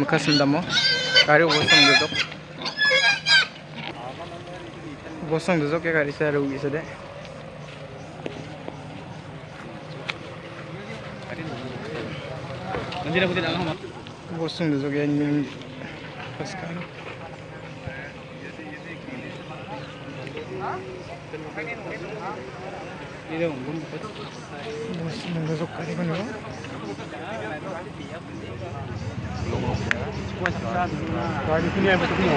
মুখাশিল্প মই গাড়ী উপস্থিত দুজক উপস্থিত দুজকে গাড়ী চাই আৰু উঠিছে দে বস্তু নিজকে বস্তু নিজক কাৰিব নোৱাৰো Gari sini ay betul mo.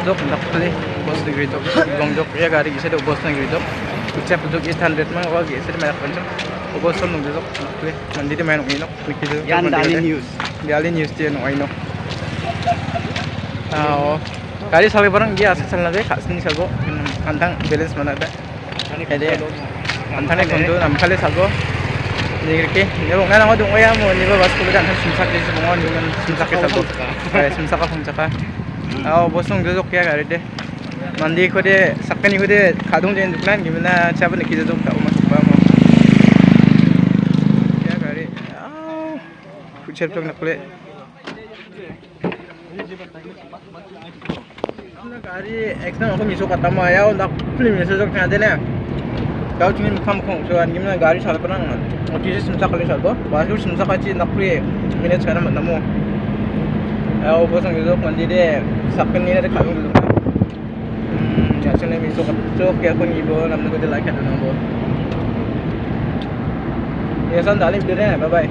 Dudok nakli. Bos di gritok. Gongjok ya kari isa de bos nang gritok. Ucap dudok 800 mang wag isa de mayak pancam. Bos son nung dudok nakli. Mandi de mayak inok. Nikito. Yan dali news. Dali news dia nung aino. Ah, kari sabi barang dia asal sana de kasni sago. Antang balance mana ada. Ada. Antang kondu namkale sago. Nigirke, nebo nga nang odong oya mo, nebo bas ko kan sumsak din sa mga yung sumsak kita to. Kaya sumsak ka sumsak ka. Ah, bosong dudok ya kari de. Mandi ko de sakani ko de kadong din duklan gimana chaba ni kita dong ka umas pa mo. Ya kari. ਚਾਹ ਜਿਵੇਂ ਮਖਮ ਖੋ ਚਾਹ ਨਿਮ ਨਾ ਗਾੜੀ ਚਾਲ ਪਰਾਂ ਨਾ ਉਹ ਕਿਸੇ ਸਮਸਾ ਕਲੇ ਚਾਹ ਦੋ ਬਾਸ ਕੋ ਸਮਸਾ ਕਾਚੀ ਨਪਰੀ ਮਿਨੇ ਚਾਰਮ ਨਮੋ ਐ ਉਹ ਬਸ ਮਿਜ਼ੋ ਕੰਦੀ ਦੇ ਸੱਪਨ ਨੀਰੇ ਦੇ ਖਾਣੋ ਲੋ ਚਾਚੇ ਨੇ ਮਿਜ਼ੋ ਕੱਪਚੋ ਕੇ ਕੋ ਨੀ ਬੋ ਨਮ ਨੂੰ ਦੇ ਲਾਈਕ ਕਰਨਾ ਬੋ ਇਹ ਸੰਦਾਲੀ ਵੀਰੇ ਬਾਏ